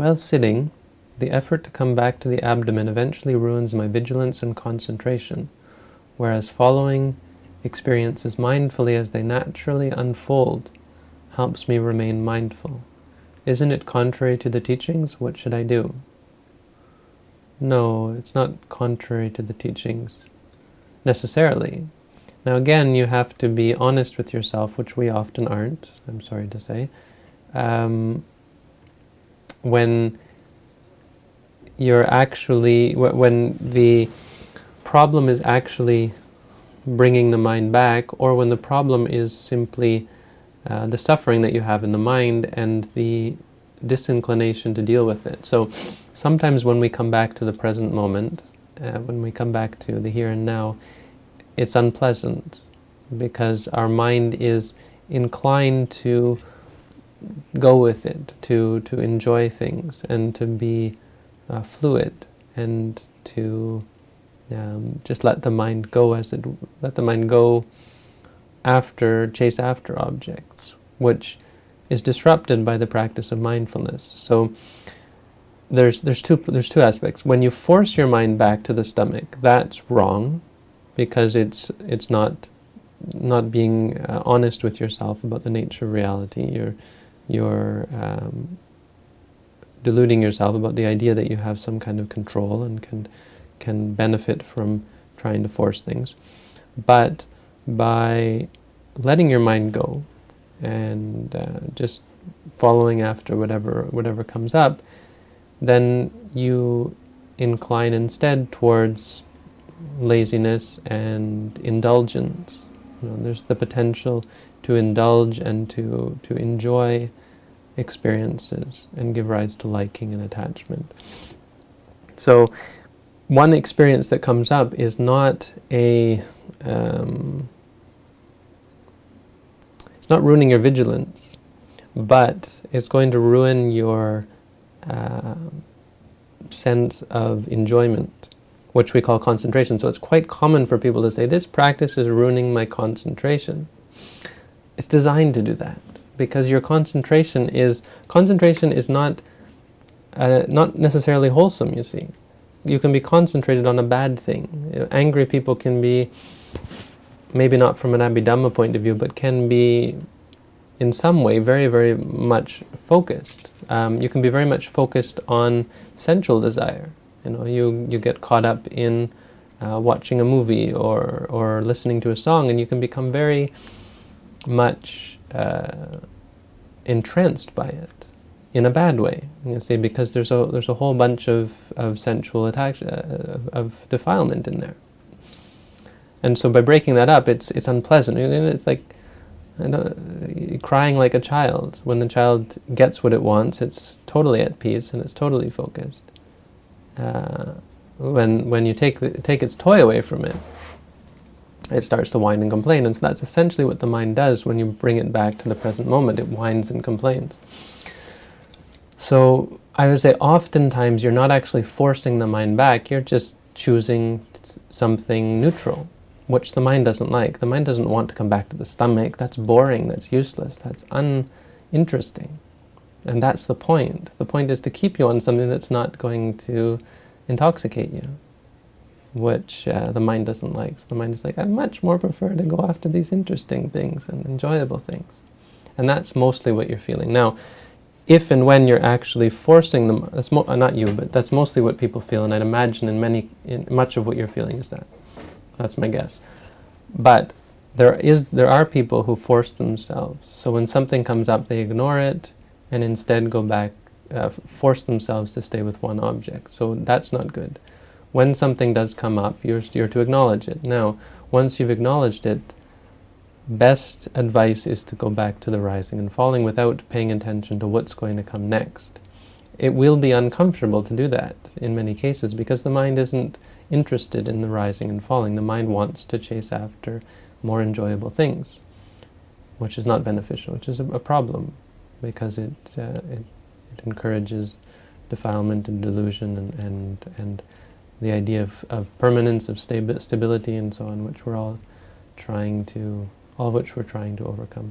While sitting, the effort to come back to the abdomen eventually ruins my vigilance and concentration, whereas following experiences mindfully as they naturally unfold helps me remain mindful. Isn't it contrary to the teachings? What should I do? No, it's not contrary to the teachings, necessarily. Now again, you have to be honest with yourself, which we often aren't, I'm sorry to say. Um, when you're actually, when the problem is actually bringing the mind back, or when the problem is simply uh, the suffering that you have in the mind and the disinclination to deal with it. So sometimes when we come back to the present moment, uh, when we come back to the here and now, it's unpleasant because our mind is inclined to go with it, to, to enjoy things and to be uh, fluid and to um, just let the mind go as it, let the mind go after, chase after objects, which is disrupted by the practice of mindfulness. So there's, there's, two, there's two aspects. When you force your mind back to the stomach, that's wrong because it's, it's not, not being uh, honest with yourself about the nature of reality. You're, you're um, deluding yourself about the idea that you have some kind of control and can, can benefit from trying to force things. But by letting your mind go and uh, just following after whatever whatever comes up, then you incline instead towards laziness and indulgence. You know, there's the potential to indulge and to, to enjoy experiences and give rise to liking and attachment. So one experience that comes up is not a um, it's not ruining your vigilance, but it's going to ruin your uh, sense of enjoyment, which we call concentration. So it's quite common for people to say, this practice is ruining my concentration. It's designed to do that because your concentration is, concentration is not, uh, not necessarily wholesome, you see. You can be concentrated on a bad thing. Angry people can be maybe not from an Abhidhamma point of view, but can be in some way very, very much focused. Um, you can be very much focused on sensual desire. You know, you, you get caught up in uh, watching a movie or, or listening to a song and you can become very much uh, entranced by it in a bad way, you see, because there's a, there's a whole bunch of, of sensual attach, uh, of defilement in there. And so by breaking that up, it's it's unpleasant. It's like crying like a child. When the child gets what it wants, it's totally at peace and it's totally focused. Uh, when when you take the, take its toy away from it, it starts to whine and complain. And so that's essentially what the mind does when you bring it back to the present moment. It whines and complains. So I would say oftentimes you're not actually forcing the mind back, you're just choosing something neutral which the mind doesn't like. The mind doesn't want to come back to the stomach. That's boring, that's useless, that's uninteresting. And that's the point. The point is to keep you on something that's not going to intoxicate you, which uh, the mind doesn't like. So the mind is like, I much more prefer to go after these interesting things and enjoyable things. And that's mostly what you're feeling. Now, if and when you're actually forcing them, that's uh, not you, but that's mostly what people feel, and I'd imagine in many, in much of what you're feeling is that. That's my guess. But there is there are people who force themselves. So when something comes up, they ignore it and instead go back, uh, force themselves to stay with one object. So that's not good. When something does come up, you're, you're to acknowledge it. Now, once you've acknowledged it, best advice is to go back to the rising and falling without paying attention to what's going to come next. It will be uncomfortable to do that in many cases because the mind isn't interested in the rising and falling. The mind wants to chase after more enjoyable things, which is not beneficial, which is a, a problem because it, uh, it, it, encourages defilement and delusion and, and, and the idea of, of permanence, of stabi stability and so on, which we're all trying to, all of which we're trying to overcome.